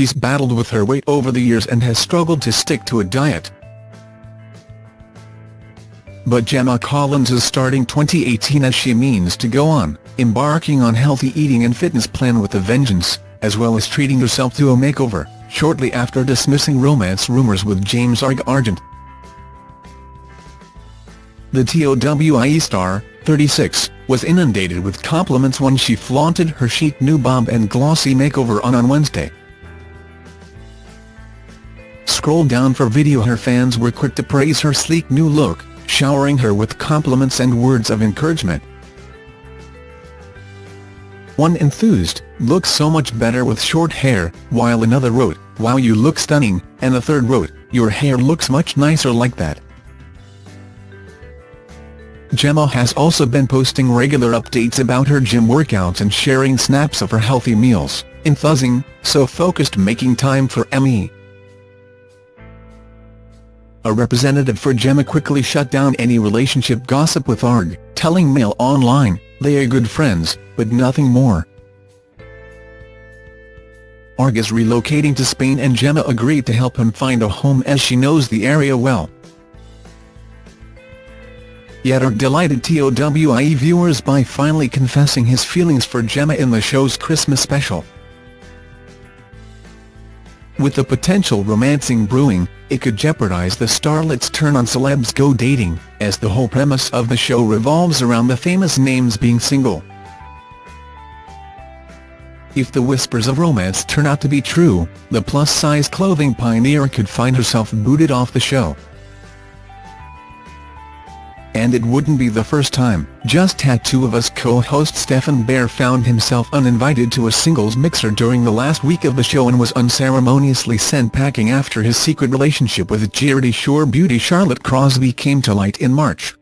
she's battled with her weight over the years and has struggled to stick to a diet. But Gemma Collins is starting 2018 as she means to go on, embarking on healthy eating and fitness plan with a vengeance, as well as treating herself to a makeover, shortly after dismissing romance rumours with James Argent. The TOWIE star, 36, was inundated with compliments when she flaunted her chic new bob and glossy makeover on on Wednesday. Scroll down for video her fans were quick to praise her sleek new look, showering her with compliments and words of encouragement. One enthused, looks so much better with short hair, while another wrote, wow you look stunning, and a third wrote, your hair looks much nicer like that. Gemma has also been posting regular updates about her gym workouts and sharing snaps of her healthy meals, enthusing, so focused making time for me. A representative for Gemma quickly shut down any relationship gossip with ARG, telling Mail Online, they are good friends, but nothing more. ARG is relocating to Spain and Gemma agreed to help him find a home as she knows the area well. Yet ARG delighted TOWIE viewers by finally confessing his feelings for Gemma in the show's Christmas special. With the potential romancing brewing, it could jeopardize the starlet's turn on celebs go dating, as the whole premise of the show revolves around the famous names being single. If the whispers of romance turn out to be true, the plus-size clothing pioneer could find herself booted off the show. And it wouldn't be the first time, Just Tattoo of Us co-host Stephen Bear found himself uninvited to a singles mixer during the last week of the show and was unceremoniously sent packing after his secret relationship with Geordie Shore beauty Charlotte Crosby came to light in March.